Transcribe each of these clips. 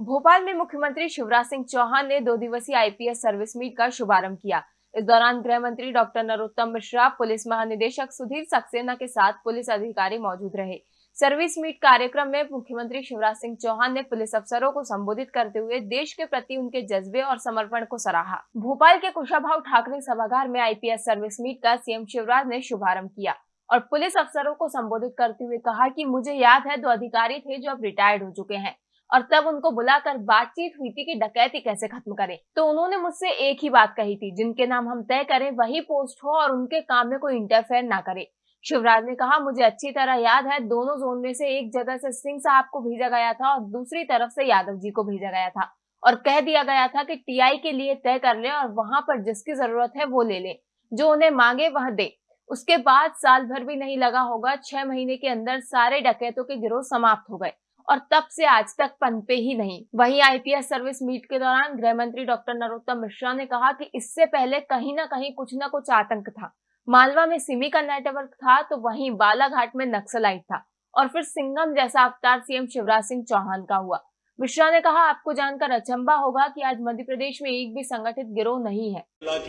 भोपाल में मुख्यमंत्री शिवराज सिंह चौहान ने दो दिवसीय आईपीएस सर्विस मीट का शुभारंभ किया। इस दौरान गृह मंत्री डॉक्टर नरोत्तम मिश्रा, पुलिस महानिदेशक सुधीर सक्सेना के साथ पुलिस अधिकारी मौजूद रहे। सर्विस मीट कार्यक्रम में मुख्यमंत्री शिवराज सिंह चौहान ने पुलिस अफसरों को संबोधित करते हुए देश के प्रति उनके जज्बे और समर्पण को सराहा। भोपाल के कुशाभाव ठाकरे सभागार में आईपीएस सर्विस मीट का सीएम शिवराज ने शुभारंभ किया और पुलिस अफसरों को संबोधित करते हुए कहा कि मुझे याद है दो अधिकारी थे जो अब रिटायर्ड हो चुके हैं। और तब उनको बुलाकर बातचीत हुई थी कि डकैती कैसे खत्म करें। तो उन्होंने मुझसे एक ही बात कही थी, जिनके नाम हम तय करें, वही पोस्ट हो और उनके काम में कोई इंटरफेयर ना करे। शिवराज ने कहा, मुझे अच्छी तरह याद है, दोनों जोन में से एक जगह से सिंह साहब को भेजा गया था और दूसरी तरफ़ से यादव जी को भेजा गया था और कह दिया गया था कि टीआई के लिए तय कर ले और वहाँ पर जिसकी ज़रूरत है वो ले ले। जो उन्हें मांगे वह दे। उसके बाद साल भर भी नहीं लगा होगा, छह महीने के अंदर सारे डकैतों के गिरोह समाप्त हो गए। और तब से आज तक पनपे ही नहीं। वहीं आईपीएस सर्विस मीट के दौरान गृह मंत्री डॉक्टर नरोत्तम मिश्रा ने कहा कि इससे पहले कहीं ना कहीं कुछ ना कुछ आतंक था। मालवा में सिमी का नेटवर्क था तो वहीं बालाघाट में नक्सलाइट था और फिर सिंगम जैसा अवतार सीएम शिवराज सिंह चौहान का हुआ। मिश्रा ने कहा, आपको जानकर अचंबा होगा कि आज मध्य प्रदेश में एक भी संगठित गिरोह नहीं है।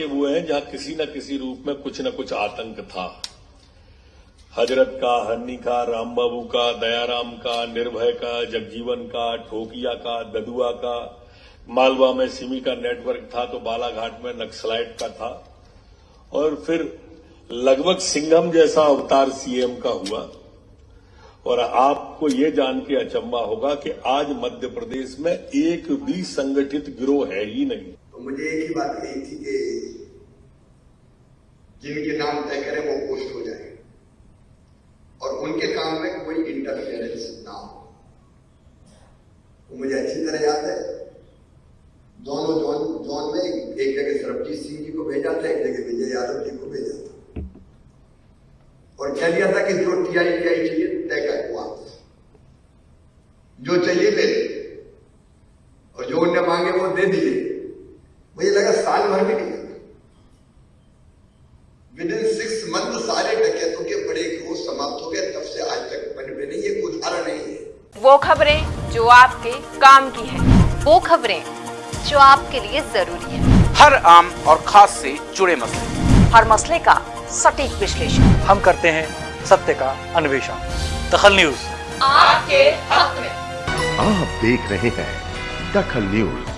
वो है जहाँ किसी न किसी रूप में कुछ न कुछ आतंक था। हज़रत का, हन्नी का, रामबाबू का, दयाराम का, निर्भय का, जगजीवन का, ठोकिया का, ददुआ का, मालवा में सिमी का नेटवर्क था तो बालाघाट में नक्सलाइट का था। और फिर लगभग सिंघम जैसा अवतार सीएम का हुआ। और आपको ये जान के अचंबा होगा कि आज मध्य प्रदेश में एक भी संगठित गिरोह है ही नहीं। तो मुझे एक ही बात कही थी कि जिनके नाम तय करें वो पोस्ट हो जाए और उनके काम में कोई इंटरफेरेंस ना हो। मुझे अच्छी तरह याद है। दोनों जोन जोन में एक जगह सरबजीत सिंह जी को भेजा था, एक जगह विजय यादव जी को भेजा था। और कह दिया था कि जो टीआई टीआई चाहिए तय कर हुआ जो चाहिए ले और जो उन्हें मांगे वो दे दिए। मुझे लगा साल भर भी नहीं विद इन सिक्स मंथ सारे के बड़े ग्रोह समाप्त हो गए तब से आज तक बने नहीं ये उदाहरण नहीं है। वो खबरें जो आपके काम की है वो खबरें जो आपके लिए ज़रूरी है। हर आम और खास से जुड़े मसले। हर मसले का सटीक विश्लेषण। हम करते हैं सत्य का अन्वेषण। दखल न्यूज़। आपके हक में। आप देख रहे हैं दखल न्यूज़।